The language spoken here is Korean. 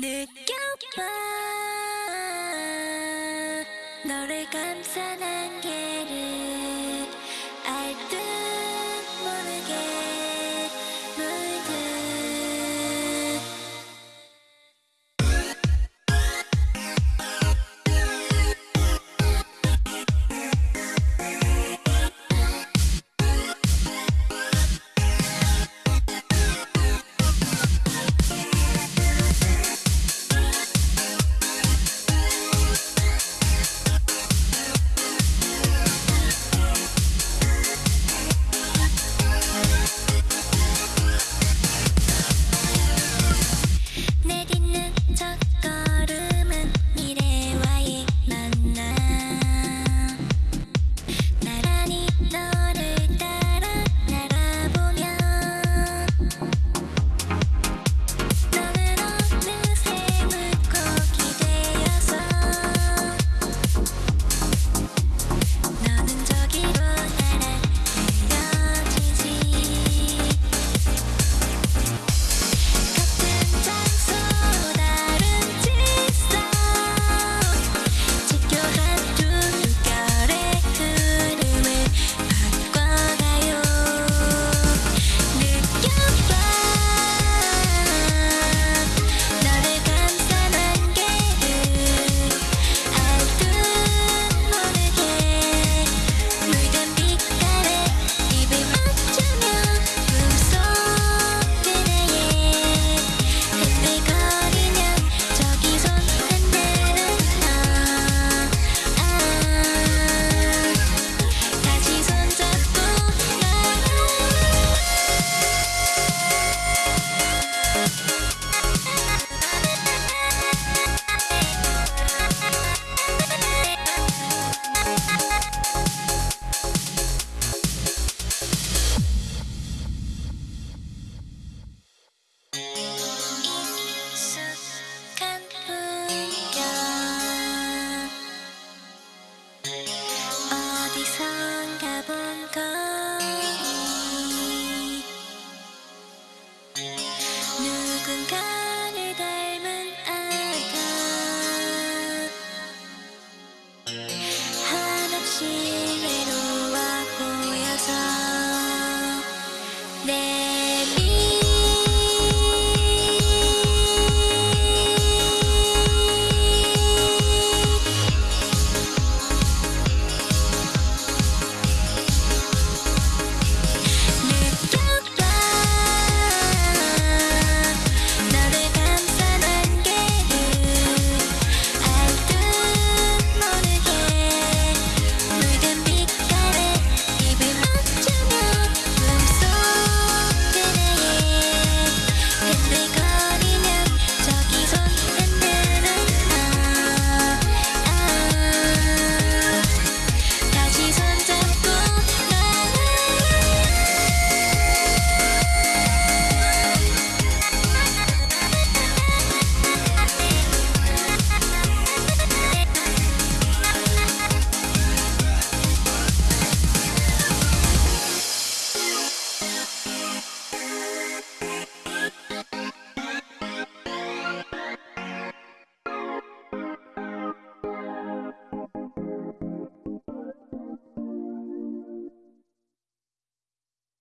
느껴봐. 너를 감싸 어디선가 본 거니 누군가를 닮은 아가 한없이